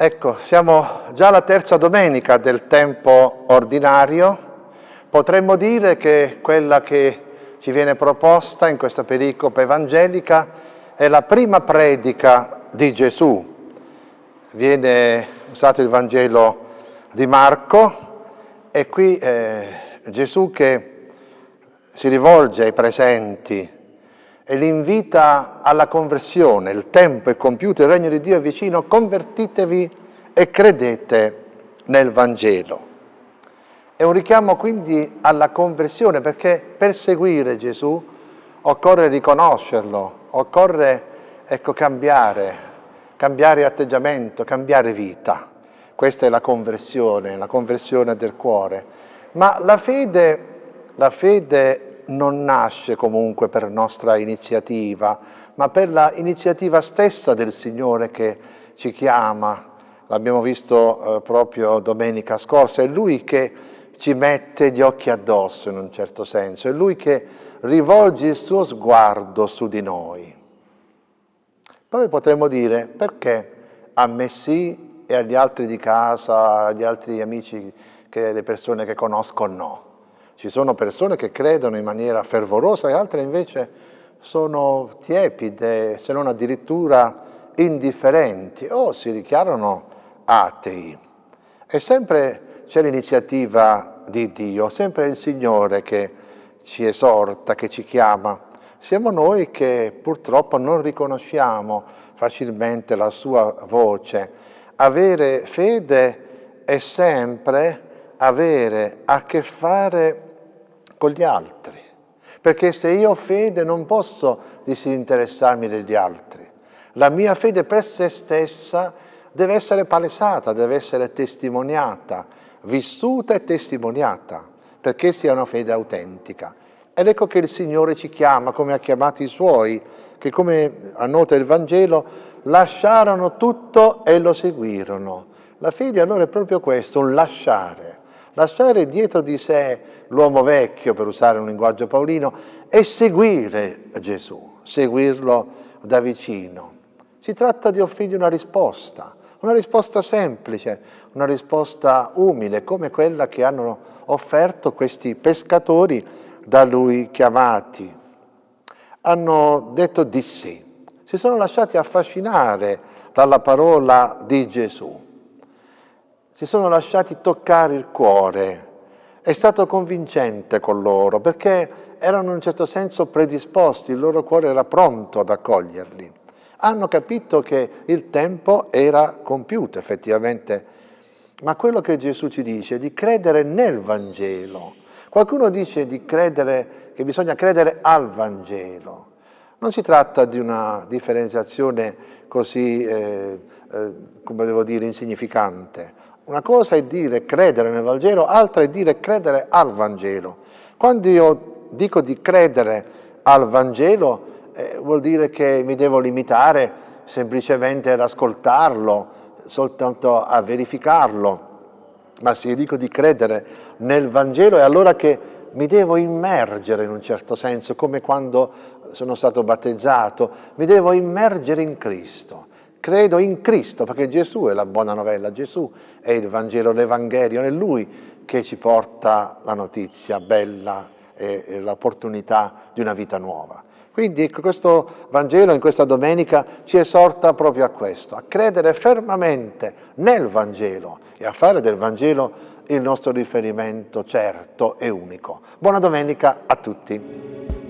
Ecco, siamo già alla terza domenica del tempo ordinario. Potremmo dire che quella che ci viene proposta in questa pericopa evangelica è la prima predica di Gesù. Viene usato il Vangelo di Marco e qui eh, Gesù che si rivolge ai presenti e li invita alla conversione. Il tempo è compiuto, il regno di Dio è vicino, convertitevi e credete nel Vangelo. È un richiamo quindi alla conversione perché per seguire Gesù occorre riconoscerlo, occorre ecco, cambiare, cambiare atteggiamento, cambiare vita. Questa è la conversione, la conversione del cuore. Ma la fede, la fede non nasce comunque per nostra iniziativa, ma per l'iniziativa stessa del Signore che ci chiama. L'abbiamo visto eh, proprio domenica scorsa, è Lui che ci mette gli occhi addosso in un certo senso, è Lui che rivolge il suo sguardo su di noi. Poi potremmo dire perché a me sì e agli altri di casa, agli altri amici, che le persone che conosco no. Ci sono persone che credono in maniera fervorosa e altre invece sono tiepide, se non addirittura indifferenti o si dichiarano atei. E sempre c'è l'iniziativa di Dio, sempre il Signore che ci esorta, che ci chiama. Siamo noi che purtroppo non riconosciamo facilmente la sua voce. Avere fede è sempre avere a che fare con gli altri, perché se io ho fede non posso disinteressarmi degli altri. La mia fede per se stessa deve essere palesata, deve essere testimoniata, vissuta e testimoniata, perché sia una fede autentica. Ed ecco che il Signore ci chiama, come ha chiamato i Suoi, che come annota il Vangelo, lasciarono tutto e lo seguirono. La fede allora è proprio questo, un lasciare lasciare dietro di sé l'uomo vecchio, per usare un linguaggio paolino, e seguire Gesù, seguirlo da vicino. Si tratta di offrirgli una risposta, una risposta semplice, una risposta umile, come quella che hanno offerto questi pescatori da lui chiamati. Hanno detto di sì, si sono lasciati affascinare dalla parola di Gesù si sono lasciati toccare il cuore. È stato convincente con loro perché erano in un certo senso predisposti, il loro cuore era pronto ad accoglierli. Hanno capito che il tempo era compiuto effettivamente, ma quello che Gesù ci dice è di credere nel Vangelo. Qualcuno dice di credere, che bisogna credere al Vangelo. Non si tratta di una differenziazione così, eh, eh, come devo dire, insignificante. Una cosa è dire credere nel Vangelo, altra è dire credere al Vangelo. Quando io dico di credere al Vangelo, eh, vuol dire che mi devo limitare semplicemente ad ascoltarlo, soltanto a verificarlo. Ma se io dico di credere nel Vangelo è allora che mi devo immergere in un certo senso, come quando sono stato battezzato, mi devo immergere in Cristo credo in Cristo, perché Gesù è la buona novella, Gesù è il Vangelo, l'Evangelio, è Lui che ci porta la notizia bella e, e l'opportunità di una vita nuova. Quindi ecco, questo Vangelo in questa domenica ci esorta proprio a questo, a credere fermamente nel Vangelo e a fare del Vangelo il nostro riferimento certo e unico. Buona domenica a tutti.